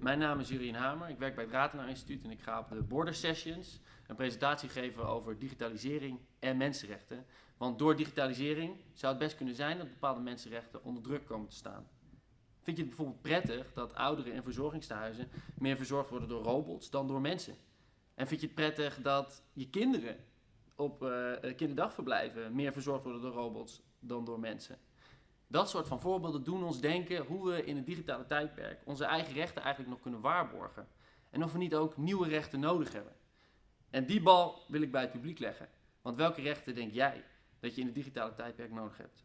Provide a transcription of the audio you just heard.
Mijn naam is Jurien Hamer. Ik werk bij het Ratenaar Instituut en ik ga op de Border Sessions een presentatie geven over digitalisering en mensenrechten. Want door digitalisering zou het best kunnen zijn dat bepaalde mensenrechten onder druk komen te staan. Vind je het bijvoorbeeld prettig dat ouderen in verzorgingstehuizen meer verzorgd worden door robots dan door mensen? En vind je het prettig dat je kinderen op uh, kinderdagverblijven meer verzorgd worden door robots dan door mensen? Dat soort van voorbeelden doen ons denken hoe we in het digitale tijdperk onze eigen rechten eigenlijk nog kunnen waarborgen. En of we niet ook nieuwe rechten nodig hebben. En die bal wil ik bij het publiek leggen. Want welke rechten denk jij dat je in het digitale tijdperk nodig hebt?